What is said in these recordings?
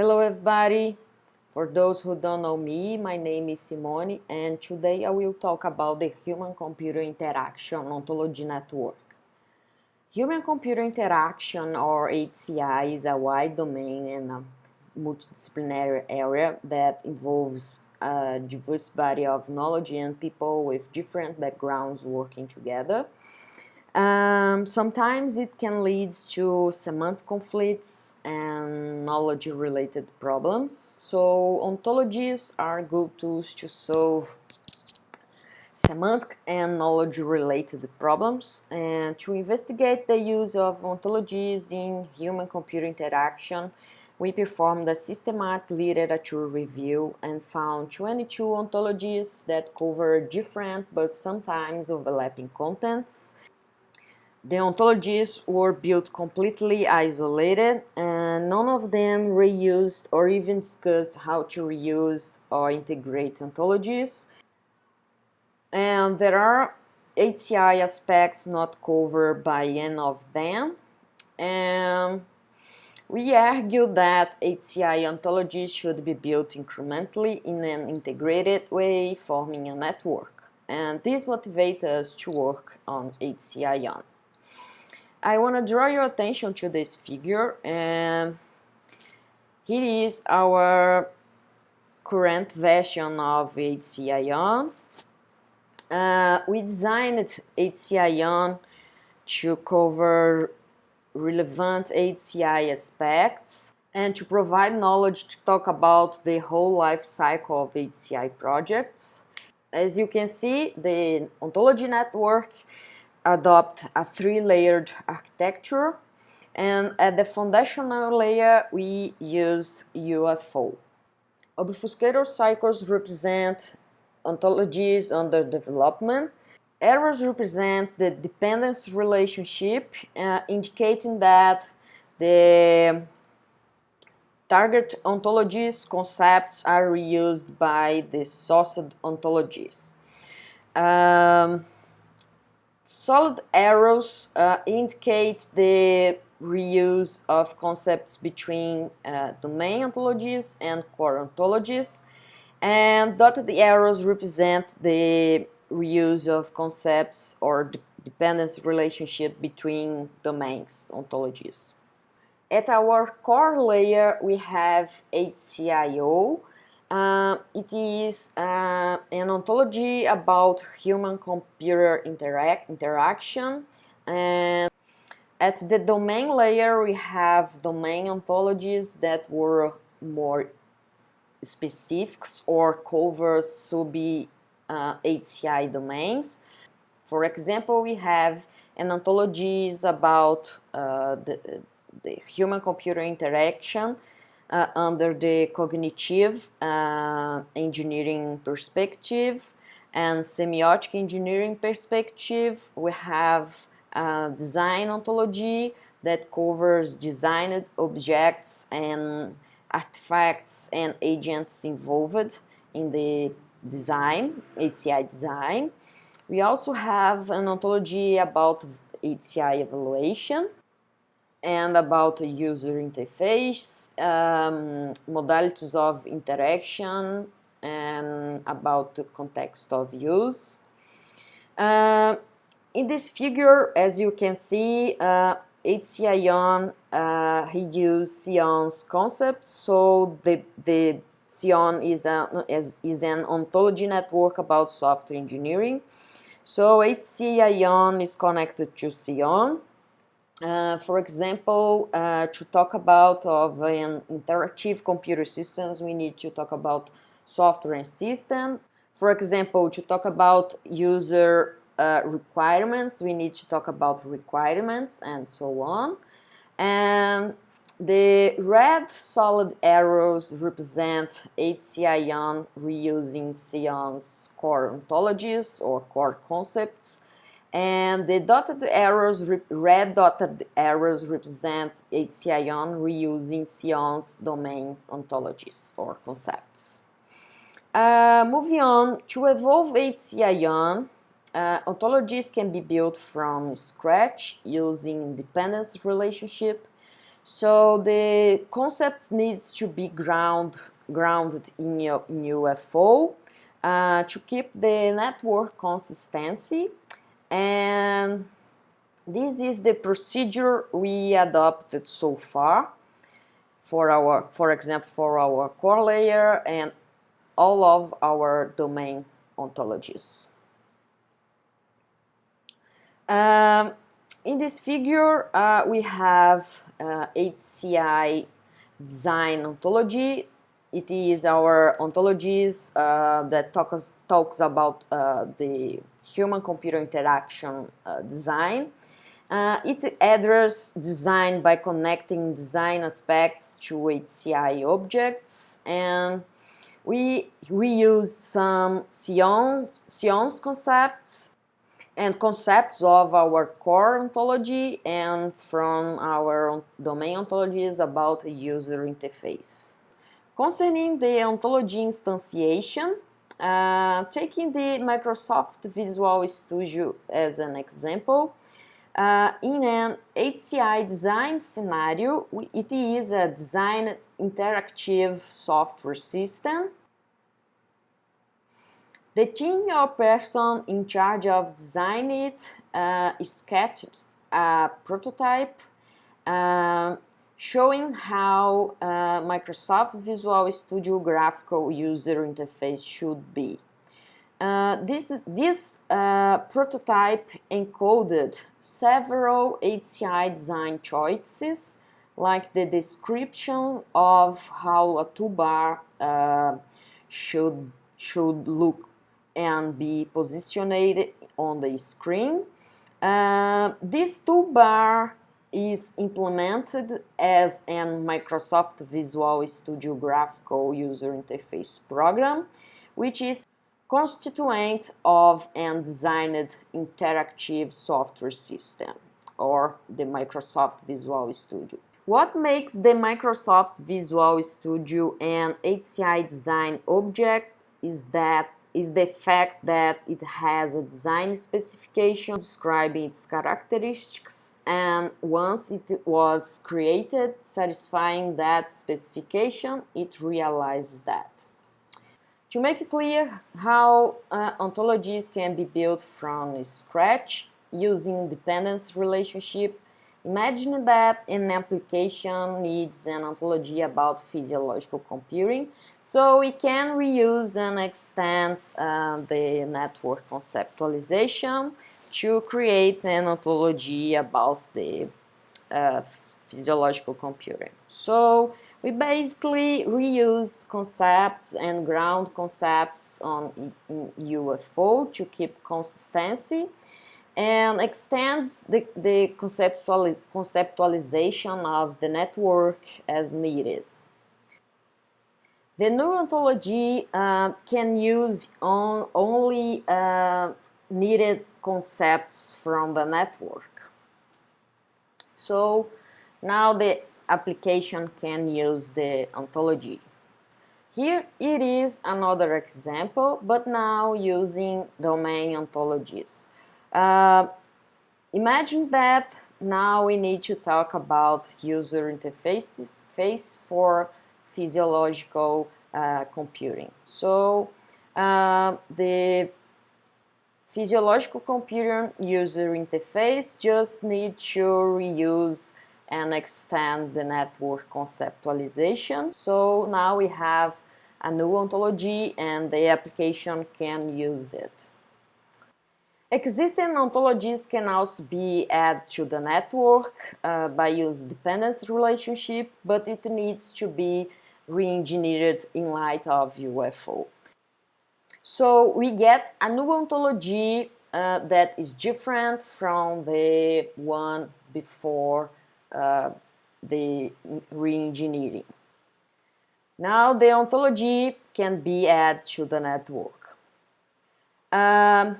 Hello everybody! For those who don't know me, my name is Simone and today I will talk about the Human-Computer Interaction Ontology Network. Human-Computer Interaction or HCI is a wide domain and a multidisciplinary area that involves a diverse body of knowledge and people with different backgrounds working together. Um, sometimes it can lead to semantic conflicts and knowledge-related problems. So ontologies are good tools to solve semantic and knowledge-related problems and to investigate the use of ontologies in human-computer interaction we performed a systematic literature review and found 22 ontologies that cover different but sometimes overlapping contents the ontologies were built completely isolated and none of them reused or even discussed how to reuse or integrate ontologies. And there are HCI aspects not covered by any of them. And we argue that HCI ontologies should be built incrementally in an integrated way, forming a network. And this motivates us to work on HCI I want to draw your attention to this figure and here is our current version of HCION. Uh, we designed HCION to cover relevant HCI aspects and to provide knowledge to talk about the whole life cycle of HCI projects. As you can see, the ontology network adopt a three-layered architecture and at the foundational layer we use UFO. Obfuscator cycles represent ontologies under development. Arrows represent the dependence relationship uh, indicating that the target ontologies concepts are reused by the sourced ontologies. Um, Solid arrows uh, indicate the reuse of concepts between uh, domain ontologies and core ontologies and dotted arrows represent the reuse of concepts or dependence relationship between domains ontologies. At our core layer we have HCIO uh, it is uh, an ontology about human-computer interac interaction and at the domain layer we have domain ontologies that were more specifics or cover sub uh, HCI domains. For example, we have an ontologies about uh, the, the human-computer interaction uh, under the cognitive uh, engineering perspective and semiotic engineering perspective. We have a design ontology that covers designed objects and artifacts and agents involved in the design, HCI design. We also have an ontology about HCI evaluation and about the user interface, um, modalities of interaction, and about the context of use. Uh, in this figure, as you can see, uh, HCION uh, he used SEON's concept, so the, the SEON is, a, is, is an ontology network about software engineering. So HCION is connected to SEON, uh, for example, uh, to talk about of an interactive computer systems, we need to talk about software and system. For example, to talk about user uh, requirements, we need to talk about requirements and so on. And the red solid arrows represent HCION reusing SEON's core ontologies or core concepts and the dotted arrows, red dotted arrows represent HCION reusing SEON's domain ontologies or concepts. Uh, moving on, to evolve HCION, uh, ontologies can be built from scratch using dependence relationship. So the concept needs to be ground, grounded in, UFO uh, to keep the network consistency and this is the procedure we adopted so far for our, for example, for our core layer and all of our domain ontologies. Um, in this figure, uh, we have uh, HCI design ontology. It is our ontologies uh, that talks, talks about uh, the human-computer interaction uh, design. Uh, it addresses design by connecting design aspects to HCI objects and we reuse some SEON, SEON's concepts and concepts of our core ontology and from our domain ontologies about user interface. Concerning the ontology instantiation, uh, taking the Microsoft Visual Studio as an example, uh, in an HCI design scenario, it is a design interactive software system. The team or person in charge of designing it uh, sketched a prototype uh, showing how uh, Microsoft Visual Studio graphical user interface should be. Uh, this, this uh, prototype encoded several HCI design choices like the description of how a toolbar uh, should, should look and be positioned on the screen. Uh, this toolbar is implemented as an Microsoft Visual Studio Graphical User Interface program, which is constituent of and designed interactive software system, or the Microsoft Visual Studio. What makes the Microsoft Visual Studio an HCI design object is that is the fact that it has a design specification describing its characteristics and once it was created satisfying that specification it realizes that. To make it clear how uh, ontologies can be built from scratch using dependence relationship, imagine that an application needs an ontology about physiological computing, so we can reuse and extend uh, the network conceptualization to create an ontology about the uh, physiological computing. So we basically reused concepts and ground concepts on UFO to keep consistency and extends the, the conceptual, conceptualization of the network as needed. The new ontology uh, can use on, only uh, needed concepts from the network. So now the application can use the ontology. Here it is another example, but now using domain ontologies. Uh, imagine that now we need to talk about user interface face for physiological uh, computing. So uh, the physiological computing user interface just need to reuse and extend the network conceptualization. So now we have a new ontology and the application can use it. Existing ontologies can also be added to the network uh, by use dependence relationship, but it needs to be re-engineered in light of UFO. So we get a new ontology uh, that is different from the one before uh, the re-engineering. Now the ontology can be added to the network. Um,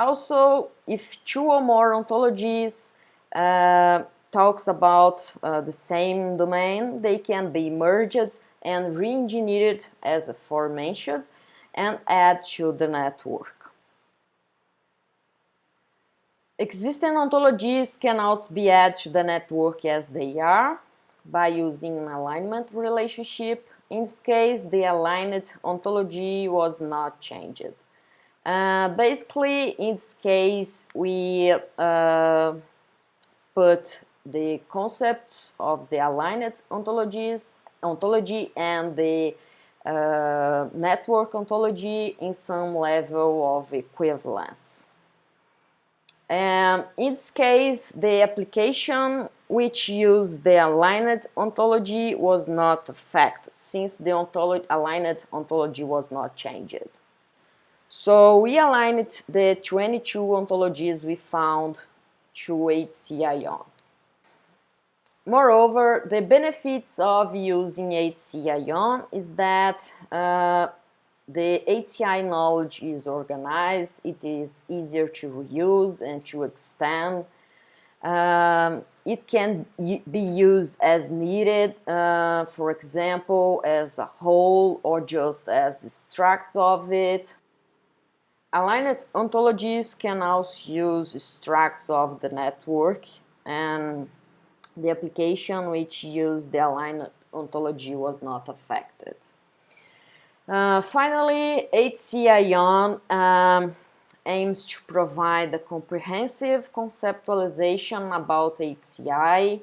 also, if two or more ontologies uh, talks about uh, the same domain, they can be merged and re-engineered as aforementioned and add to the network. Existing ontologies can also be added to the network as they are. by using an alignment relationship. In this case, the aligned ontology was not changed. Uh, basically, in this case, we uh, put the concepts of the aligned ontologies, ontology and the uh, network ontology in some level of equivalence. And in this case, the application which used the aligned ontology was not affected since the ontology, aligned ontology was not changed. So we aligned the 22 ontologies we found to HCION. Moreover, the benefits of using HCION is that uh, the HCI knowledge is organized, it is easier to reuse and to extend. Um, it can be used as needed, uh, for example, as a whole or just as extracts of it. Aligned ontologies can also use extracts of the network and the application which used the aligned ontology was not affected. Uh, finally, HCION um, aims to provide a comprehensive conceptualization about HCI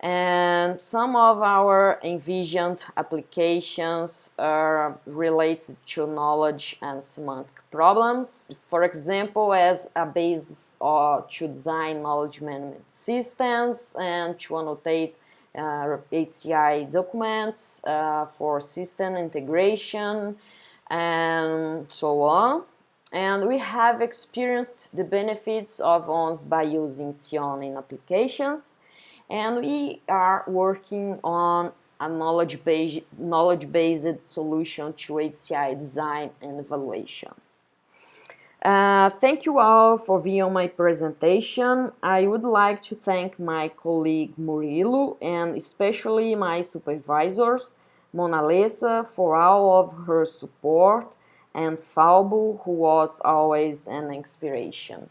and some of our envisioned applications are related to knowledge and semantic problems. For example, as a basis uh, to design knowledge management systems and to annotate uh, HCI documents uh, for system integration and so on. And we have experienced the benefits of ONS by using SEON in applications and we are working on a knowledge-based knowledge -based solution to HCI design and evaluation. Uh, thank you all for viewing my presentation. I would like to thank my colleague Murilo and especially my supervisors, Monalisa, for all of her support and Falbo, who was always an inspiration.